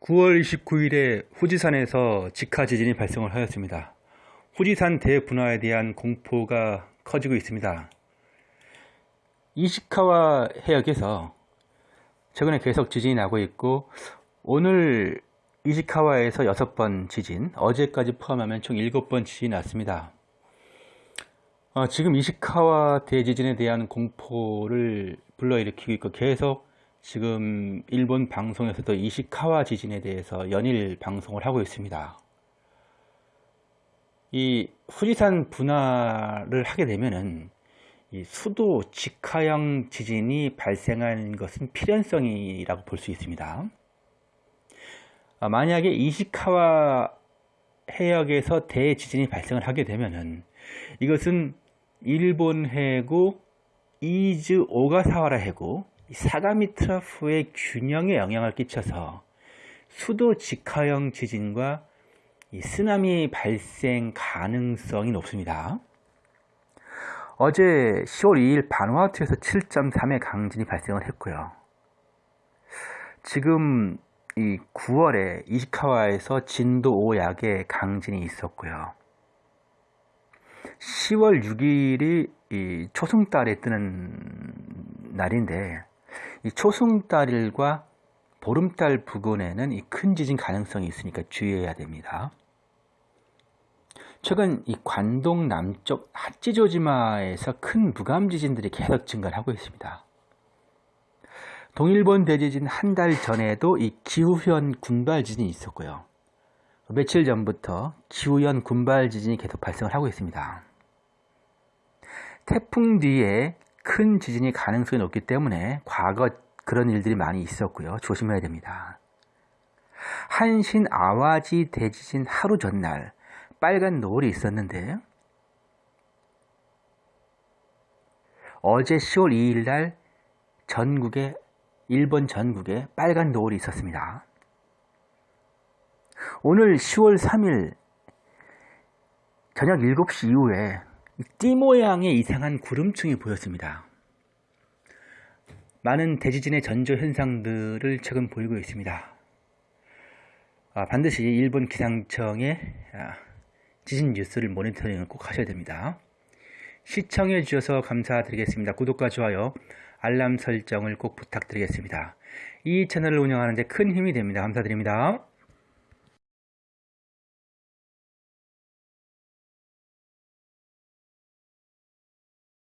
9월 29일에 후지산에서 직하 지진이 발생을 하였습니다. 후지산 대분화에 대한 공포가 커지고 있습니다. 이시카와 해역에서 최근에 계속 지진이 나고 있고 오늘 이시카와에서 6번 지진, 어제까지 포함하면 총 7번 지진이 났습니다. 어, 지금 이시카와 대지진에 대한 공포를 불러일으키고 있고 계속 지금 일본 방송에서도 이시카와 지진에 대해서 연일 방송을 하고 있습니다. 이 후지산 분화를 하게 되면은 이 수도 직하형 지진이 발생한 것은 필연성이라고 볼 수 있습니다. 아, 만약에 이시카와 해역에서 대지진이 발생을 하게 되면은 이것은 일본 해구, 이즈 오가사와라 해구, 사가미 trough의 균형에 영향을 끼쳐서 수도 직하형 지진과 쓰나미 발생 가능성이 높습니다. 어제 10월 2일 바누아투에서 7.3의 강진이 발생을 했고요. 지금 이 9월에 이시카와에서 진도 5약의 강진이 있었고요. 10월 6일이 초승달에 뜨는 날인데 이 초승달일과 보름달 부근에는 이 큰 지진 가능성이 있으니까 주의해야 됩니다. 최근 이 관동 남쪽 하찌조지마에서 큰 무감 지진들이 계속 증가를 하고 있습니다. 동일본 대지진 한 달 전에도 이 기후현 군발 지진이 있었고요. 며칠 전부터 기후현 군발 지진이 계속 발생을 하고 있습니다. 태풍 뒤에 큰 지진이 가능성이 높기 때문에 과거 그런 일들이 많이 있었고요. 조심해야 됩니다. 한신 아와지 대지진 하루 전날 빨간 노을이 있었는데 어제 10월 2일 날 전국에 일본 전국에 빨간 노을이 있었습니다. 오늘 10월 3일 저녁 7시 이후에 띠 모양의 이상한 구름층이 보였습니다. 많은 대지진의 전조 현상들을 최근 보이고 있습니다. 아, 반드시 일본 기상청의 아, 지진 뉴스를 모니터링을 꼭 하셔야 됩니다. 시청해 주셔서 감사드리겠습니다. 구독과 좋아요, 알람 설정을 꼭 부탁드리겠습니다. 이 채널을 운영하는 데 큰 힘이 됩니다. 감사드립니다.